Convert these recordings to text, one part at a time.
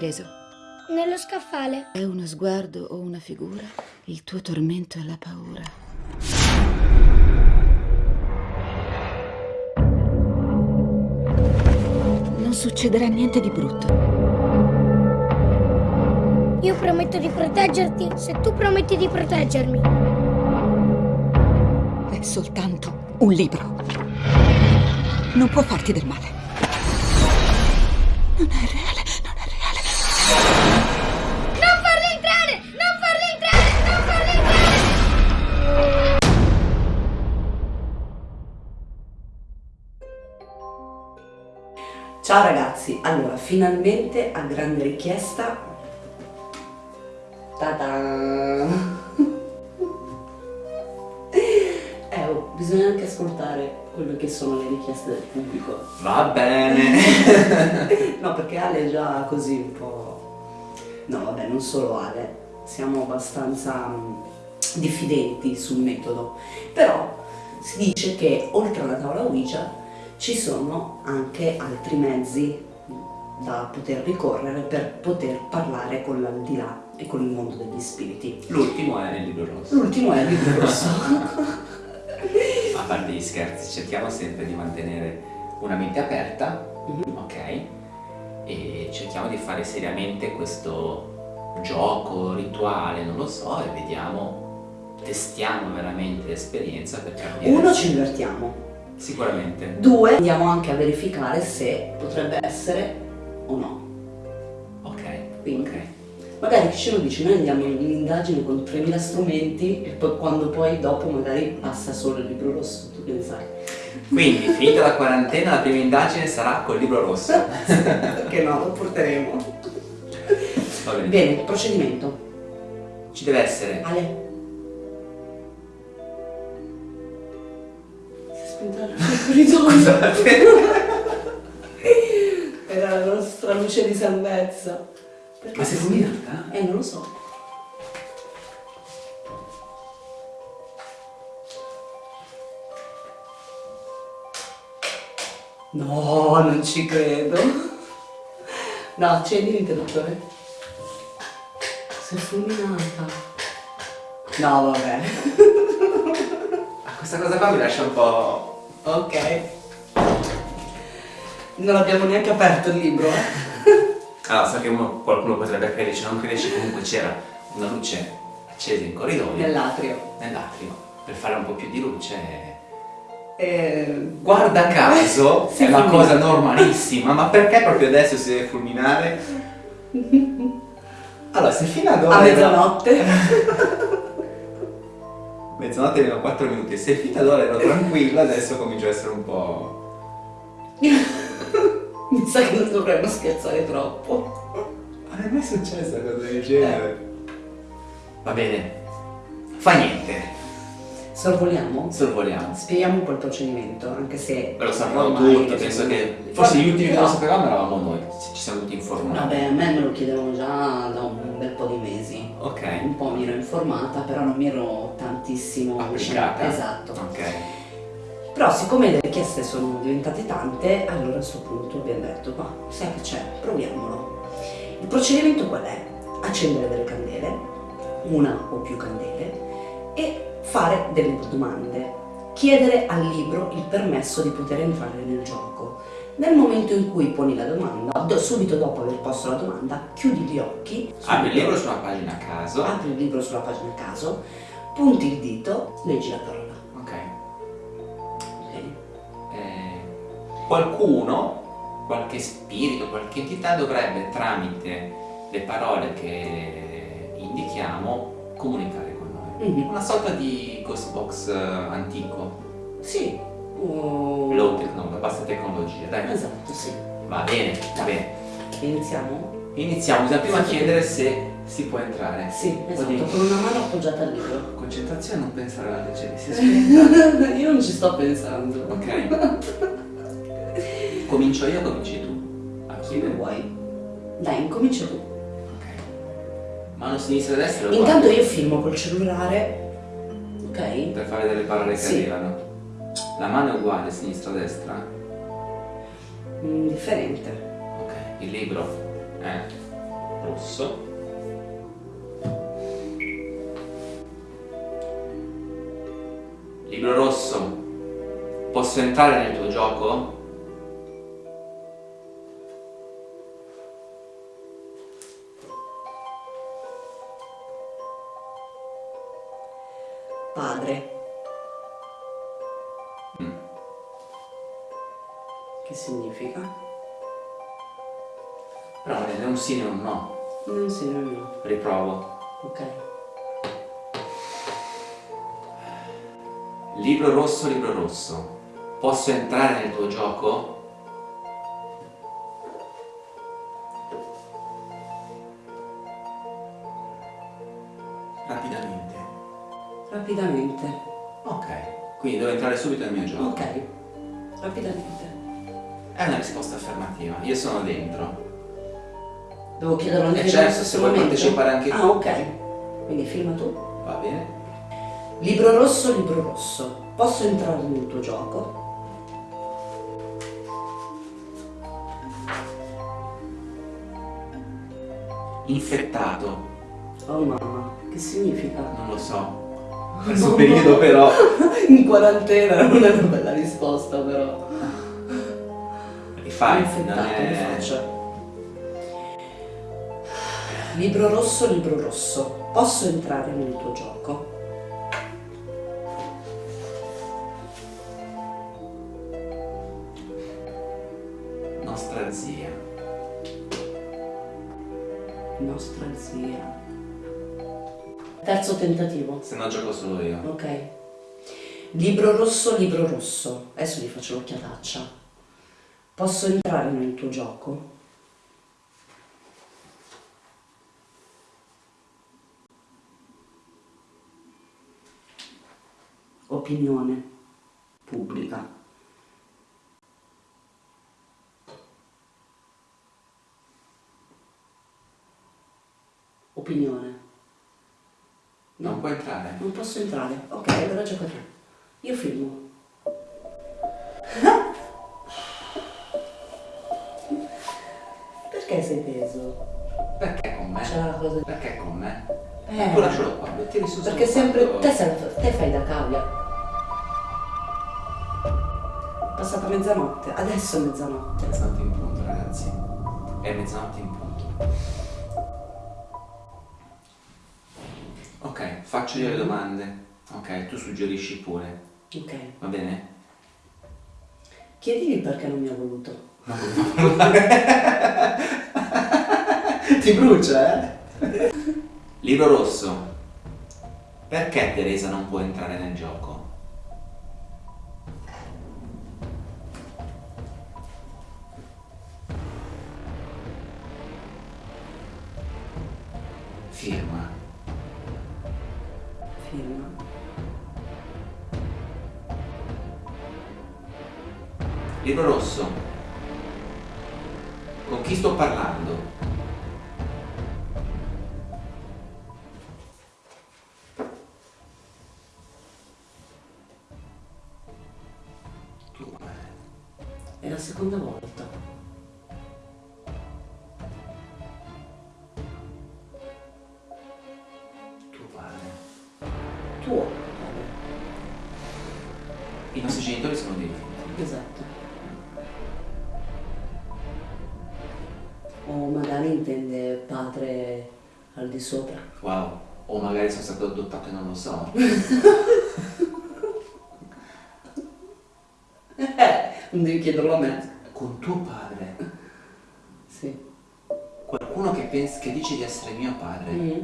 Preso? Nello scaffale. È uno sguardo o una figura? Il tuo tormento è la paura. Non succederà niente di brutto. Io prometto di proteggerti se tu prometti di proteggermi. È soltanto un libro. Non può farti del male. Non è reale, Ciao ragazzi, allora finalmente a grande richiesta. Ta-da! Eh, quello che sono le richieste del pubblico. Va bene. no, perché Ale è già così un po'... No, vabbè, non solo Ale, siamo abbastanza mm, diffidenti sul metodo. Però si dice che oltre alla tavola Ouija ci sono anche altri mezzi da poter ricorrere per poter parlare con l'aldilà e con il mondo degli spiriti. L'ultimo è nel libro rosso. L'ultimo è il libro rosso. Parte gli scherzi, cerchiamo sempre di mantenere una mente aperta, Mhm. ok? E cerchiamo di fare seriamente questo gioco, rituale, non lo so, e vediamo, testiamo veramente l'esperienza per capire. Uno ci divertiamo, Sicuramente. due andiamo anche a verificare se potrebbe essere o no. Ok. Quindi Ok. Magari ci lo dice, noi andiamo in indagine con 3000 strumenti e poi quando poi dopo magari passa solo il libro rosso, tu che ne sai? Quindi, finita la quarantena, la prima indagine sarà col libro rosso. Perché no, lo porteremo. Bene. Bene, procedimento. Ci deve essere Ale. Si è spenta la luce. Era la nostra luce di salvezza. Perché Ma sei illuminata? Eh, non lo so. No, non ci credo. No, accendi l'interruttore. Sei fulminata. No, vabbè. Ah, questa cosa qua mi lascia un po'... Ok. Non abbiamo neanche aperto il libro. Eh. Allora, so che uno- qualcuno potrebbe crederci, non crederci, comunque c'era una luce accesa in corridoio, Nell'atrio. nell'atrio, per fare un po' più di luce. Eh, Guarda caso, Si è una fulmina. cosa normalissima, ma perché proprio adesso si deve fulminare? Allora, se fino ad ora... A mezzanotte. Mezzanotte meno 4 minuti, se fino ad ora ero tranquillo, adesso comincio a essere un po'... Mi sa che non dovremmo scherzare troppo. Ma è mai successa una cosa del genere? Va bene, fa niente, Sorvoliamo? sorvoliamo. Spieghiamo un po' il procedimento, anche se... Ve lo sapevamo tutti, penso che forse gli ultimi che lo sapevamo eravamo noi, ci siamo tutti informati. Vabbè, a me me lo chiedevano già da un bel po' di mesi. Ok, Un po' mi ero informata, però non mi ero tantissimo applicata. Esatto. Ok. Però siccome le richieste sono diventate tante, allora a questo punto abbiamo detto, ma sai che c'è, proviamolo. Il procedimento qual è? Accendere delle candele, una o più candele, e fare delle domande. Chiedere al libro il permesso di poter entrare nel gioco. Nel momento in cui poni la domanda, do- subito dopo aver posto la domanda, chiudi gli occhi. Apri il subito- libro su una pagina a caso. apri il libro sulla pagina a caso, punti il dito, leggi la parola. Qualcuno, qualche spirito, qualche entità dovrebbe tramite le parole che indichiamo comunicare con noi. Mhm. Una sorta di ghost box eh, antico, Sì. Oh. low technology, bassa tecnologia, dai. Esatto, sì. Va bene, va bene. Iniziamo? Iniziamo, bisogna prima chiedere se si può entrare. Sì, esatto, Quindi- con una mano appoggiata al libro. Concentrazione, non pensare alla luce, si spenta. Io non ci sto pensando. Ok. Comincio io o cominci tu a Come chiedere? vuoi? Dai, incomincia tu. Ok. Mano sinistra e destra Intanto guardo io filmo col cellulare. Ok? per fare delle parole che Sì. arrivano. La mano è uguale, sinistra-destra? Mm, differente. Ok. Il libro? Eh, rosso. Libro rosso, posso entrare nel tuo gioco? Padre. Mm. Che significa? Però è un sì e un no. Non sì, non no. Riprovo. Ok. Libro rosso, libro rosso. Posso entrare nel tuo gioco? Rapidamente. Ok. Quindi devo entrare subito nel mio gioco. Ok. Rapidamente. È una risposta affermativa. Io sono dentro. Devo chiederlo anche Eh, io certo, in questo se vuoi partecipare anche tu. Ah, ok. Quindi firma tu. Va bene? Libro rosso, libro rosso. Posso entrare nel tuo gioco? Infettato. Oh mamma, che significa? Non lo so. Questo periodo però. In quarantena non è una bella risposta però. Rifai, non è... Libro rosso, libro rosso. Posso entrare nel tuo gioco? Nostra zia. Nostra zia. Terzo tentativo. Se no gioco solo io. Ok. Libro rosso, libro rosso. Adesso gli faccio l'occhiataccia. Posso entrare nel tuo gioco? Opinione pubblica. Opinione. Non puoi entrare. Non posso entrare. Ok, allora gioca tu. Io filmo. Perché sei teso? Perché con me? C'è la cosa. Perché con me? Eh. Tu lascialo qua, mettili su Perché sempre. quadro. Te, sei- te fai da cavia. È passata mezzanotte. Adesso è mezzanotte. Mezzanotte in punto, ragazzi. È mezzanotte in punto. Faccio io le domande. Ok, tu suggerisci pure. Ok. Va bene? Chiedigli perché non mi ha voluto. Ti brucia, eh? Libro rosso. Perché Teresa non può entrare nel gioco? Libro rosso. Con chi sto parlando? O magari intende padre al di sopra. Wow. O magari sono stato adottato e non lo so. Eh, non devi chiederlo a me. Con tuo padre. Sì. Qualcuno che, pensa, che dice di essere mio padre. Mm.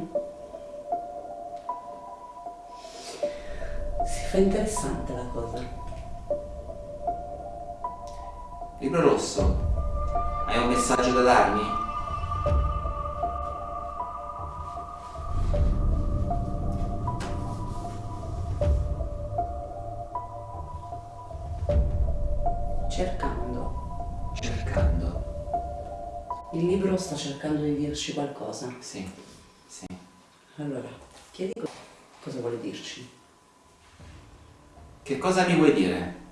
Si fa interessante la cosa. Libro rosso. Messaggio da darmi? Cercando. Cercando. Il libro sta cercando di dirci qualcosa. Sì. Sì. Allora, chiedi co- cosa vuole dirci. Che cosa mi vuoi dire?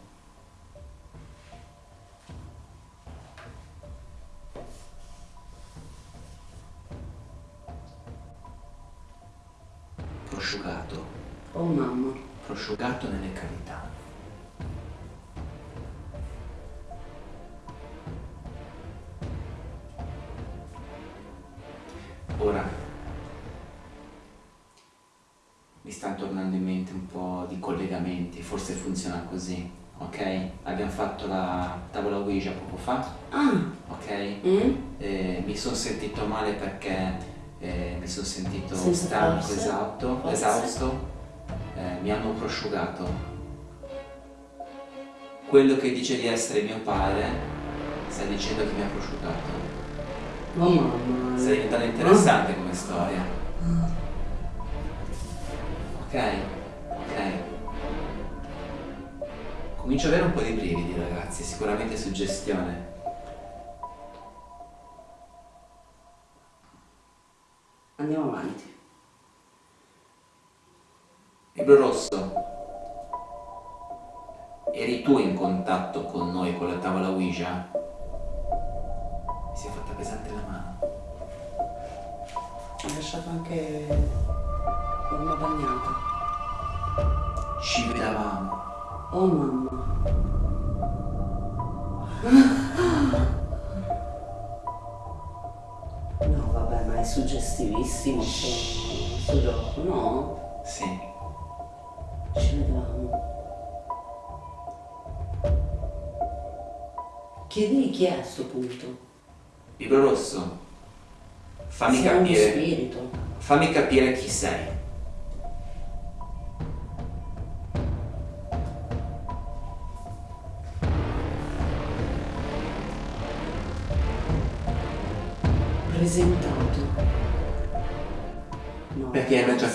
Prosciugato, Oh mamma. prosciugato nelle cavità. Ora mi stanno tornando in mente un po' di collegamenti, forse funziona così, ok? Abbiamo fatto la tavola Ouija poco fa, Ah. ok? Mm? Eh, mi sono sentito male perché eh, mi sono sentito Senza stanco, forze? esausto, Forze? esausto. Eh, mi hanno prosciugato. Quello che dice di essere mio padre sta dicendo che mi ha prosciugato. Oh mamma. Sta diventando interessante come storia. Ok, ok. Comincio ad avere un po' di brividi ragazzi, sicuramente suggestione. Andiamo avanti. Libro rosso, eri tu in contatto con noi con la tavola Ouija? Mi si è fatta pesante la mano. Ho lasciato anche una bagnata. Ci vedavamo. Oh mamma. suggestivissimo sto, sto gioco, no? Sì. Ci vedevamo. Chiedili chi è a sto punto. Libro rosso, fammi Se è uno capire. spirito. Fammi capire chi sei.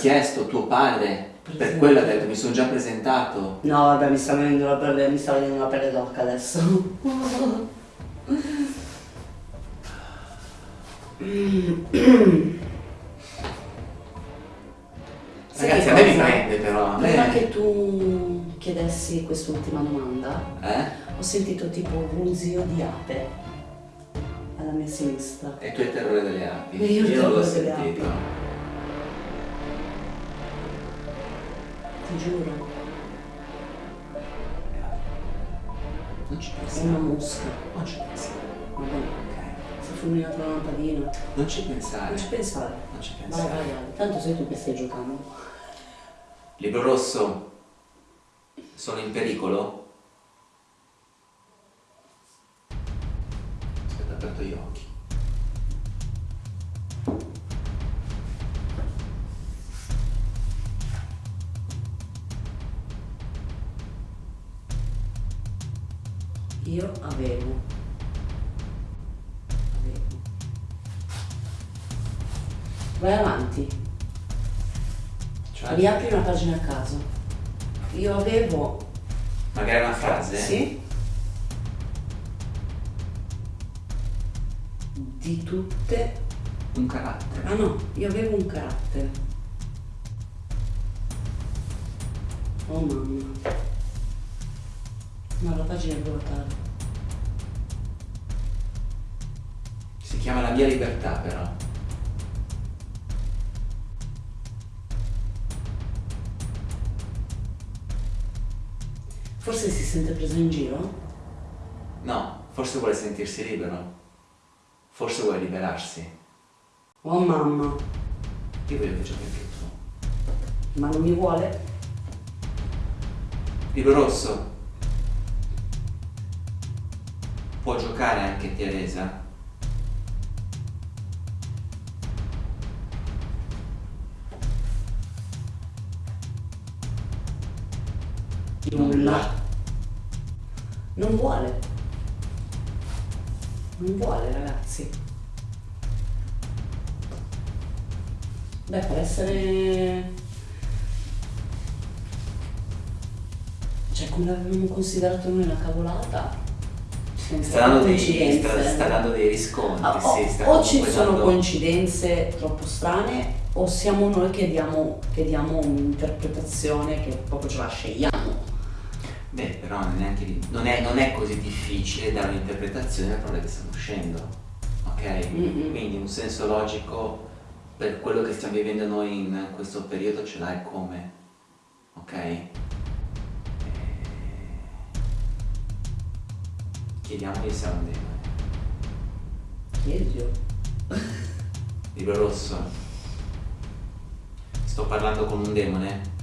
Chiesto tuo padre. Per Presentato. quello ha detto mi sono già presentato. No, vabbè, mi sta venendo la pelle, mi sta venendo la pelle d'occa adesso. Ragazzi, a me mi prende però. Prima che tu chiedessi quest'ultima domanda, Eh? ho sentito tipo un brusio di ape alla mia sinistra. E tu hai il terrore delle api. E io non l'ho sentito. api. Ti giuro, Non ci è una mosca. Non ci pensiamo. Vabbè, Ok. si è la lampadina. Non ci pensare. Non ci pensare. Non ci Vai, pensare. vai, vai. Tanto sei tu che stai giocando. Libro rosso, sono in pericolo? Aspetta, aperto. Io Vai avanti. Cioè, Riapri una pagina a caso. Io avevo. magari una frase? Sì. Di tutte. Un carattere. Ah no, io avevo un carattere. Oh mamma. No, la pagina è vuota. Si chiama La mia libertà però. Forse si sente preso in giro? No, forse vuole sentirsi libero. Forse vuole liberarsi. Oh mamma, Io voglio che giochi anche tu. ma non mi vuole? Libro rosso. Può giocare anche Teresa? Nulla. Non vuole. Non vuole, ragazzi. Beh, per essere... Cioè, come l'avevamo considerato noi una cavolata... Sta dando dei, sta, sta dando dei riscontri, Ah, o, sì, o ci sono dando- coincidenze troppo strane o siamo noi che diamo, che diamo un'interpretazione che proprio ce la scegliamo. Però non è, neanche di- non è- non è così difficile dare un'interpretazione alle parole che stanno uscendo, ok? Mm-mm. Quindi un senso logico per quello che stiamo vivendo noi in questo periodo ce l'hai come, ok? E... Chiediamogli se è un demone. Chiedilo. Libro rosso. Sto parlando con un demone?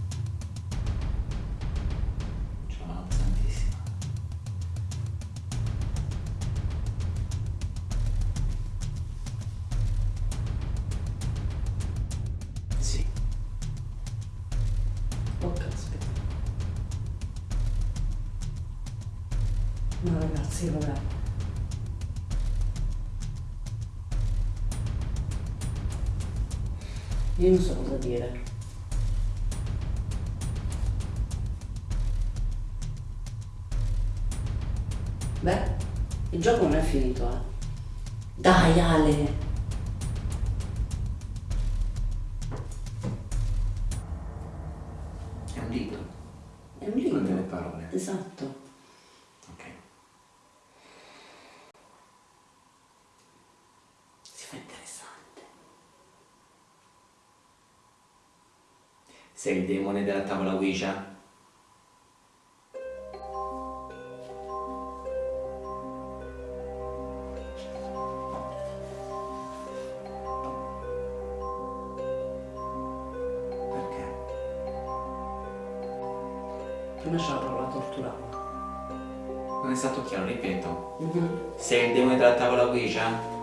Vabbè. Io non so cosa dire. Beh, il gioco non è finito, eh. Dai Ale! È un libro. È un Con delle libro. parole. Esatto. Ok. Si fa interessante. Sei il demone della tavola Ouija? Perché? Prima c'è la parola torturava. Non è stato chiaro, ripeto. Mhm. Sei il demone della tavola Ouija?